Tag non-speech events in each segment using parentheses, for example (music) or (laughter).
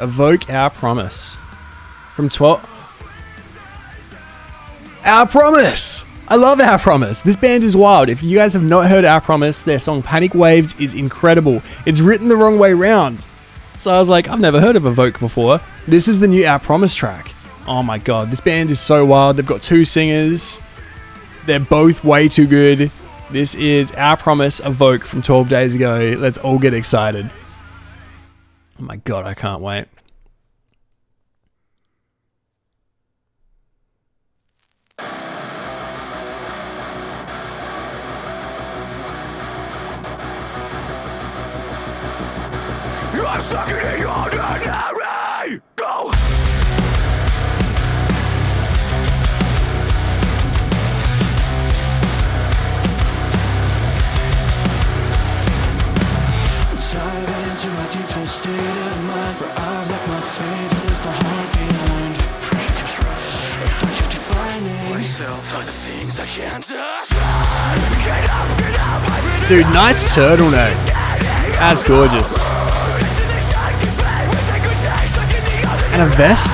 Evoke Our Promise. From 12. Our Promise! I love Our Promise. This band is wild. If you guys have not heard Our Promise, their song Panic Waves is incredible. It's written the wrong way round. So I was like, I've never heard of Evoke before. This is the new Our Promise track. Oh my god, this band is so wild. They've got two singers. They're both way too good. This is Our Promise Evoke from 12 days ago. Let's all get excited. Oh my god, I can't wait. In the Dude, nice turtleneck. That's gorgeous. And a vest?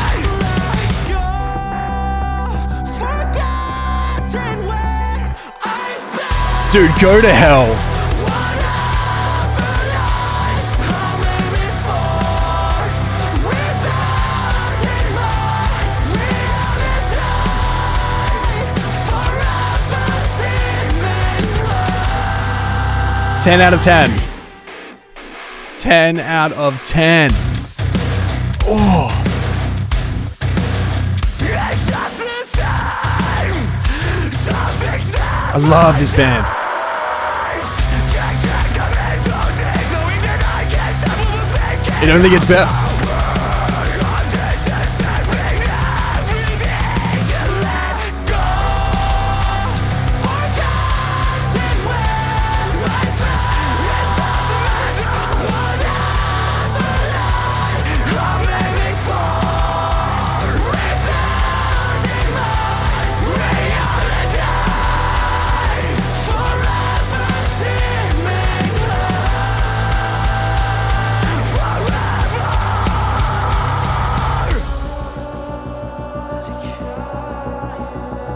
Dude, go to hell. Ten out of ten. Ten out of ten. Oh, It's just the same. Something's not I love this band. Check, check, I'm into deep, knowing that I can't stop overthinking. It only gets better.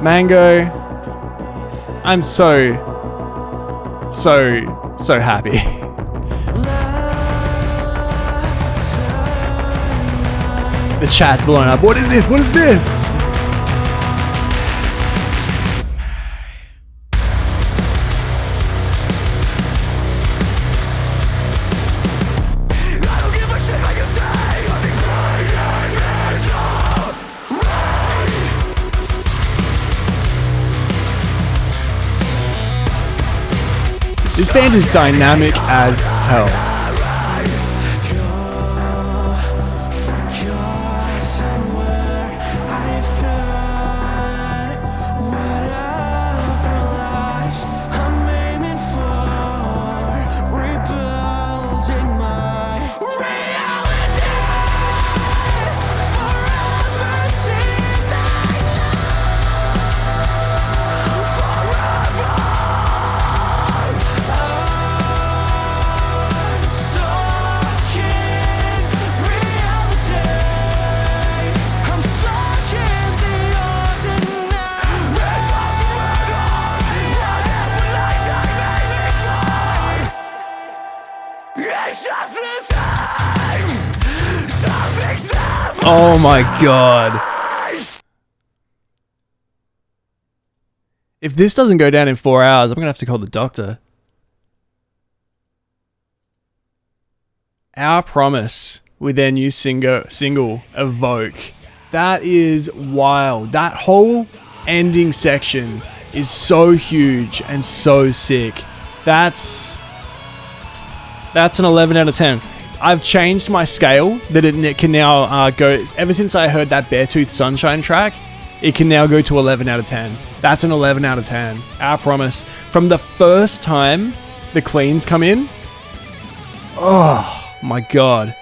Mango. I'm so, so, so happy. (laughs) the chat's blown up. What is this? What is this? This band is dynamic as hell. Oh my god. If this doesn't go down in four hours, I'm gonna have to call the doctor. Our Promise with their new single, single Evoke. That is wild. That whole ending section is so huge and so sick. That's that's an 11 out of 10. I've changed my scale that it n- can now uh, go. Ever since I heard that Beartooth Sunshine track, it can now go to 11 out of 10. That's an 11 out of 10. Our promise. From the first time the cleans come in, oh my god.